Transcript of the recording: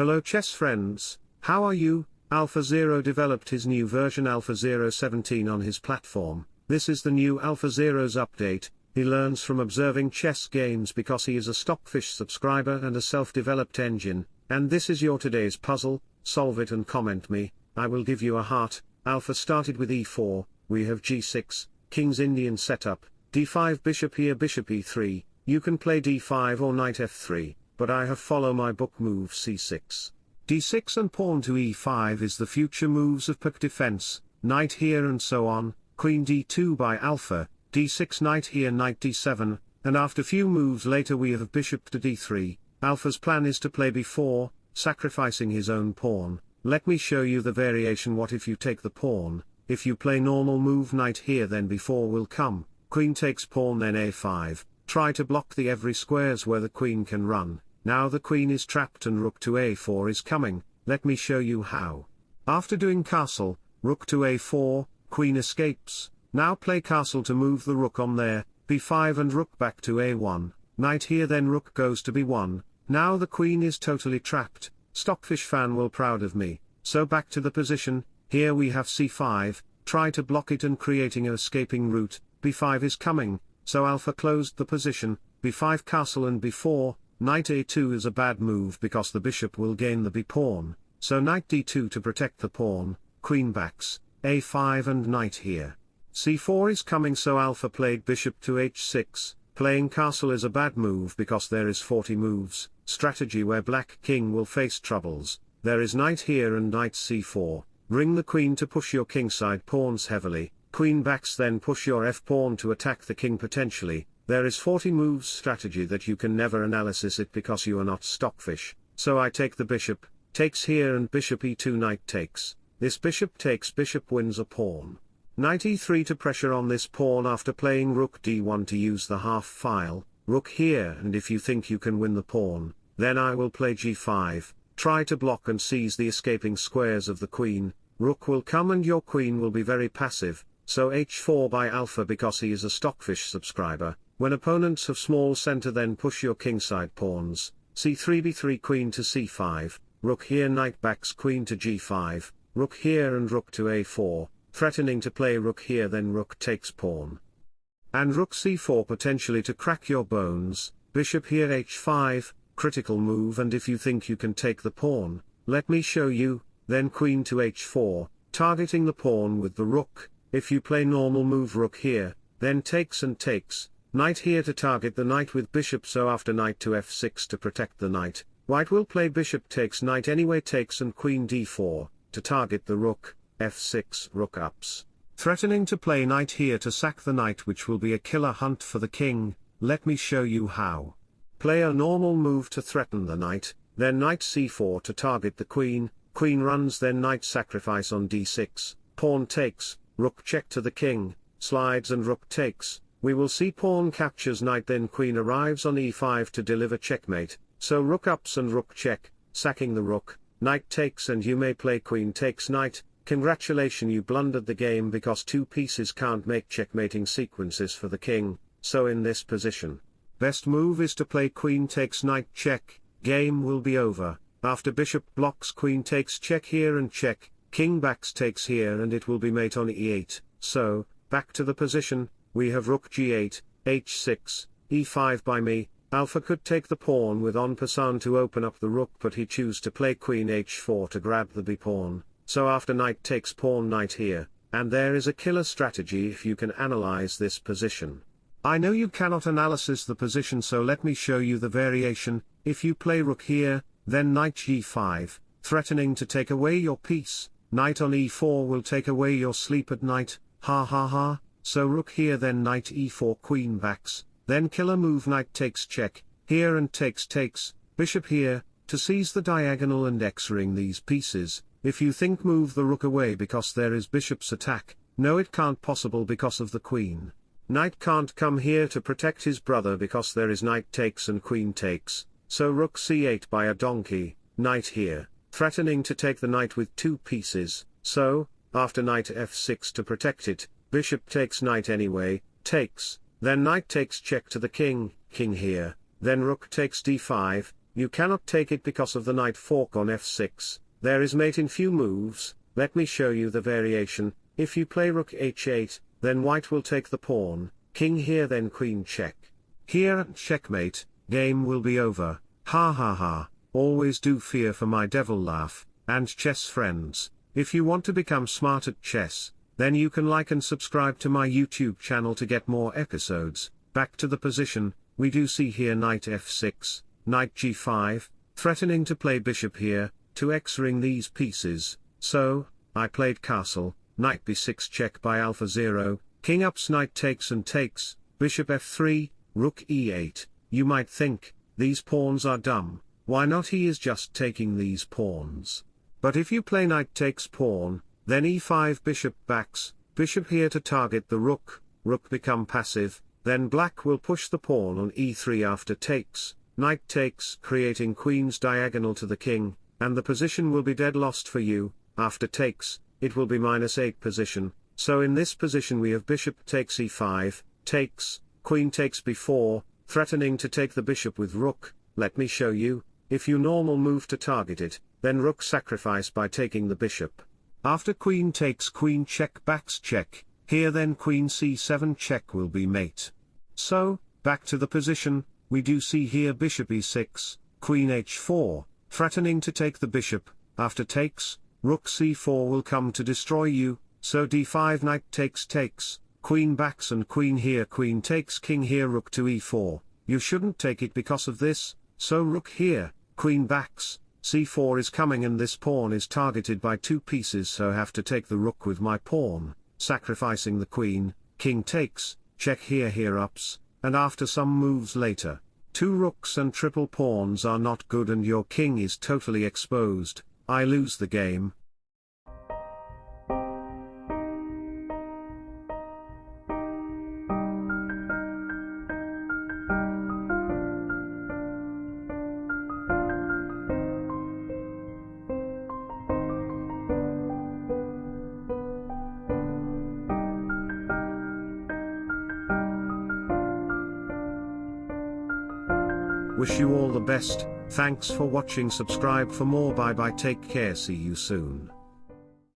Hello chess friends, how are you? Alpha Zero developed his new version Alpha Zero 17 on his platform. This is the new Alpha Zero's update. He learns from observing chess games because he is a Stockfish subscriber and a self-developed engine. And this is your today's puzzle. Solve it and comment me. I will give you a heart. Alpha started with e4. We have g6, King's Indian setup, d5 bishop here bishop e3. You can play d5 or knight f3 but I have follow my book move c6. d6 and pawn to e5 is the future moves of Pirc defense, knight here and so on, queen d2 by alpha, d6 knight here knight d7, and after few moves later we have bishop to d3, alpha's plan is to play b4, sacrificing his own pawn, let me show you the variation what if you take the pawn, if you play normal move knight here then b4 will come, queen takes pawn then a5, try to block the every squares where the queen can run, now the queen is trapped and rook to a4 is coming, let me show you how. After doing castle, rook to a4, queen escapes, now play castle to move the rook on there, b5 and rook back to a1, knight here then rook goes to b1, now the queen is totally trapped, Stockfish fan will proud of me, so back to the position, here we have c5, try to block it and creating a escaping route, b5 is coming, so alpha closed the position, b5 castle and b4, Knight a2 is a bad move because the bishop will gain the b-pawn, so knight d2 to protect the pawn, queen backs, a5 and knight here. c4 is coming so alpha played bishop to h6, playing castle is a bad move because there is 40 moves, strategy where black king will face troubles, there is knight here and knight c4, bring the queen to push your kingside pawns heavily, queen backs then push your f-pawn to attack the king potentially, there is 40 moves strategy that you can never analysis it because you are not stockfish, so I take the bishop, takes here and bishop e2 knight takes, this bishop takes bishop wins a pawn. Knight e3 to pressure on this pawn after playing rook d1 to use the half file, rook here and if you think you can win the pawn, then I will play g5, try to block and seize the escaping squares of the queen, rook will come and your queen will be very passive, so h4 by alpha because he is a stockfish subscriber, when opponents have small center then push your kingside pawns, c3 b3 queen to c5, rook here knight backs queen to g5, rook here and rook to a4, threatening to play rook here then rook takes pawn. And rook c4 potentially to crack your bones, bishop here h5, critical move and if you think you can take the pawn, let me show you, then queen to h4, targeting the pawn with the rook, if you play normal move rook here, then takes and takes, Knight here to target the knight with bishop so after knight to f6 to protect the knight, white will play bishop takes knight anyway takes and queen d4, to target the rook, f6 rook ups. Threatening to play knight here to sack the knight which will be a killer hunt for the king, let me show you how. Play a normal move to threaten the knight, then knight c4 to target the queen, queen runs then knight sacrifice on d6, pawn takes, rook check to the king, slides and rook takes, we will see pawn captures knight then queen arrives on e5 to deliver checkmate, so rook ups and rook check, sacking the rook, knight takes and you may play queen takes knight, congratulation you blundered the game because two pieces can't make checkmating sequences for the king, so in this position. Best move is to play queen takes knight check, game will be over, after bishop blocks queen takes check here and check, king backs takes here and it will be mate on e8, so, back to the position, we have rook g8, h6, e5 by me, alpha could take the pawn with en passant to open up the rook but he choose to play queen h4 to grab the b-pawn, so after knight takes pawn knight here, and there is a killer strategy if you can analyze this position. I know you cannot analysis the position so let me show you the variation, if you play rook here, then knight g5, threatening to take away your piece, knight on e4 will take away your sleep at night, ha ha ha, so rook here then knight e4 queen backs, then killer move knight takes check, here and takes takes, bishop here, to seize the diagonal and x-ray these pieces, if you think move the rook away because there is bishop's attack, no it can't possible because of the queen. Knight can't come here to protect his brother because there is knight takes and queen takes, so rook c8 by a donkey, knight here, threatening to take the knight with two pieces, so, after knight f6 to protect it, bishop takes knight anyway, takes, then knight takes check to the king, king here, then rook takes d5, You cannot take it because of the knight fork on f6, there is mate in few moves, let me show you the variation, if you play rook h8, then white will take the pawn, king here then queen check. Here checkmate, game will be over, ha ha ha, always do fear for my devil laugh, and chess friends, if you want to become smart at chess, then you can like and subscribe to my YouTube channel to get more episodes, back to the position, we do see here knight f6, knight g5, threatening to play bishop here, to x-ray these pieces, so, I played castle, knight b6 check by alpha 0, king ups knight takes and takes, bishop f3, rook e8, you might think, these pawns are dumb, why not? He is just taking these pawns. But if you play knight takes pawn, then e5 bishop backs, bishop here to target the rook, rook become passive, then black will push the pawn on e3 after takes, knight takes creating queen's diagonal to the king, and the position will be dead lost for you, after takes, it will be minus 8 position, so in this position we have bishop takes e5, takes, queen takes b4, threatening to take the bishop with rook, let me show you, if you normal move to target it, then rook sacrifice by taking the bishop. After queen takes queen check backs check, here then queen c7 check will be mate. So, back to the position, we do see here bishop e6, queen h4, threatening to take the bishop, after takes, rook c4 will come to destroy you, so d5 knight takes takes, queen backs and queen here queen takes king here rook to e4, you shouldn't take it because of this, so rook here, queen backs, c4 is coming and this pawn is targeted by two pieces so have to take the rook with my pawn, sacrificing the queen, king takes, check here here ups, and after some moves later, two rooks and triple pawns are not good and your king is totally exposed, I lose the game, Wish you all the best, thanks for watching. Subscribe for more. Bye bye. Take care. See you soon.